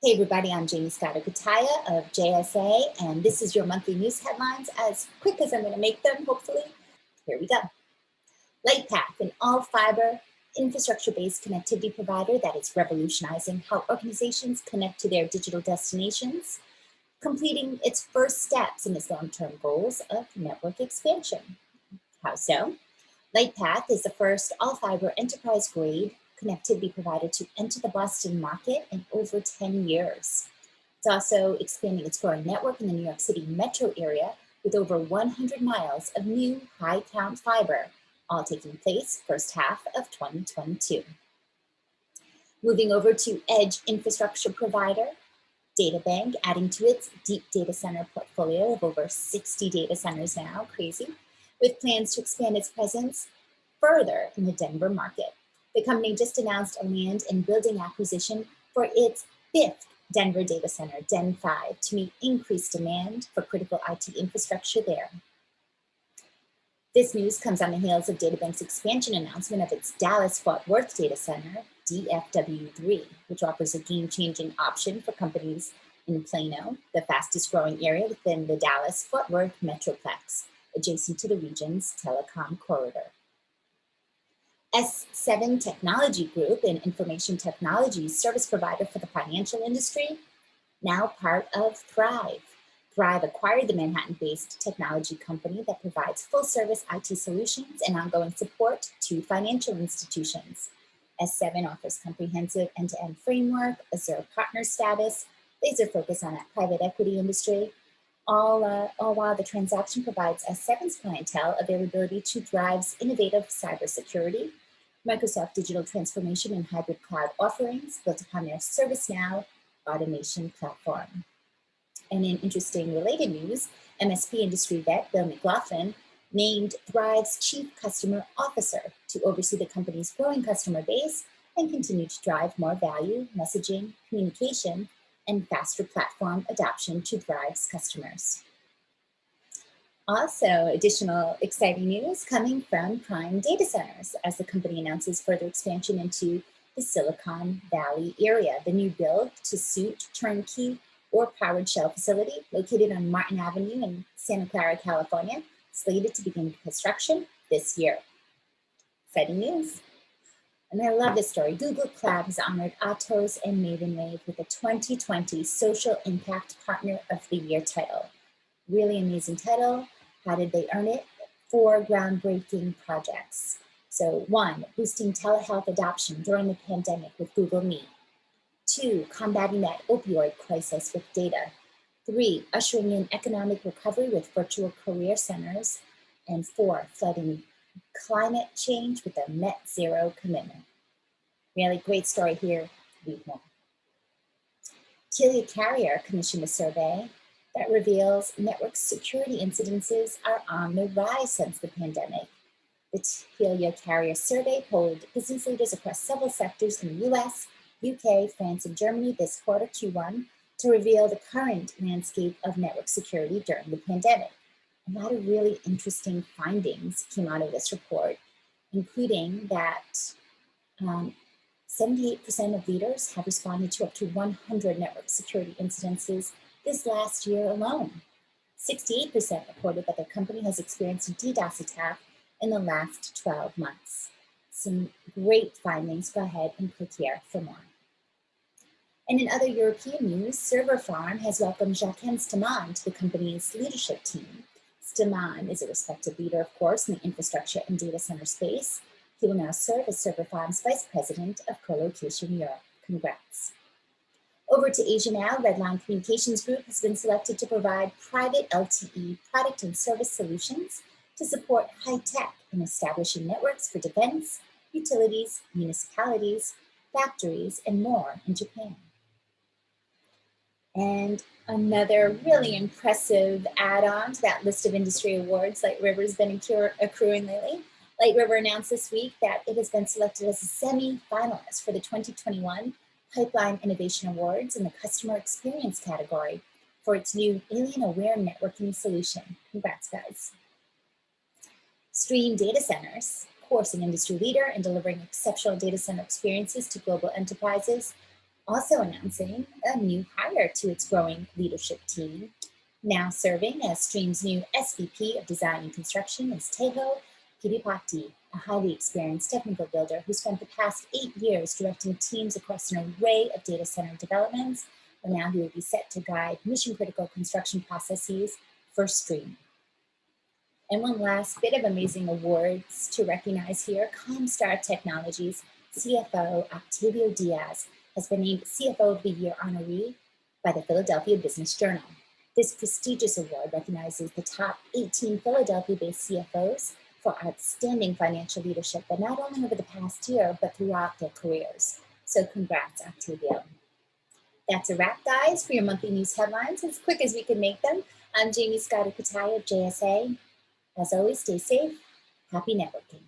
Hey everybody, I'm Jaymie Scotto Cutaia of JSA, and this is your monthly news headlines as quick as I'm gonna make them, hopefully. Here we go. Lightpath, an all-fiber infrastructure-based connectivity provider that is revolutionizing how organizations connect to their digital destinations, completing its first steps in its long-term goals of network expansion. How so? Lightpath is the first all-fiber enterprise-grade connectivity provider to enter the Boston market in over 10 years. It's also expanding its growing network in the New York City metro area with over 100 miles of new high count fiber, all taking place first half of 2022. Moving over to edge infrastructure provider, DataBank, adding to its deep data center portfolio of over 60 data centers now, crazy, with plans to expand its presence further in the Denver market. The company just announced a land and building acquisition for its fifth Denver data center, Den 5, to meet increased demand for critical IT infrastructure there. This news comes on the heels of DataBank's expansion announcement of its Dallas-Fort Worth data center, DFW3, which offers a game-changing option for companies in Plano, the fastest growing area within the Dallas-Fort Worth Metroplex, adjacent to the region's telecom corridor. S7 Technology Group, an information technology service provider for the financial industry, now part of Thrive. Thrive acquired the Manhattan-based technology company that provides full-service IT solutions and ongoing support to financial institutions. S7 offers comprehensive end-to-end -end framework, Azure partner status, laser focus on that private equity industry, all, uh, all while the transaction provides S7's clientele availability to Thrive's innovative cybersecurity, Microsoft digital transformation and hybrid cloud offerings built upon their ServiceNow automation platform. And in interesting related news, MSP industry vet Bill McLaughlin named Thrive's Chief Customer Officer to oversee the company's growing customer base and continue to drive more value, messaging, communication, and faster platform adoption to Thrive's customers. Also, additional exciting news coming from Prime Data Centers as the company announces further expansion into the Silicon Valley area. The new build to suit turnkey or powered shell facility located on Martin Avenue in Santa Clara, California, slated to begin construction this year. Exciting news. And I love this story. Google Cloud has honored Atos and Maven Wave with the 2020 Social Impact Partner of the Year title. Really amazing title. How did they earn it? Four groundbreaking projects. So one, boosting telehealth adoption during the pandemic with Google Meet. Two, combating that opioid crisis with data. Three, ushering in economic recovery with virtual career centers. And four, flooding climate change with a net zero commitment. Really great story here. Read more. Telia Carrier commissioned a survey that reveals network security incidences are on the rise since the pandemic. The Telia Carrier Survey polled business leaders across several sectors in the US, UK, France, and Germany this quarter Q1 to reveal the current landscape of network security during the pandemic. A lot of really interesting findings came out of this report, including that 78% um, of leaders have responded to up to 100 network security incidences this last year alone. 68% reported that their company has experienced a DDoS attack in the last 12 months. Some great findings. Go ahead and click here for more. And in other European news, Server Farm has welcomed Jacques Stemann to the company's leadership team. Stemann is a respected leader, of course, in the infrastructure and data center space. He will now serve as Server Farm's Vice President of Co-Location Europe. Congrats. Over to Asia now, Redline Communications Group has been selected to provide private LTE product and service solutions to support high tech in establishing networks for defense, utilities, municipalities, factories, and more in Japan. And another really impressive add-on to that list of industry awards Light River has been accruing lately. Light River announced this week that it has been selected as a semi-finalist for the 2021 Pipeline Innovation Awards in the Customer Experience category for its new Alien Aware Networking solution. Congrats, guys. Stream Data Centers, course, an industry leader in delivering exceptional data center experiences to global enterprises, Also announcing a new hire to its growing leadership team. Now serving as Stream's new SVP of Design and Construction is Tejo Kiripati, a highly experienced technical builder who spent the past eight years directing teams across an array of data center developments, and now he will be set to guide mission critical construction processes for Stream. And one last bit of amazing awards to recognize here, Comstar Technologies CFO Octavio Diaz has been named CFO of the Year honoree by the Philadelphia Business Journal. This prestigious award recognizes the top 18 Philadelphia-based CFOs for outstanding financial leadership, but not only over the past year, but throughout their careers. So congrats, Octavio. That's a wrap, guys, for your monthly news headlines, as quick as we can make them. I'm Jaymie Scotto Cutaia of JSA. As always, stay safe. Happy networking.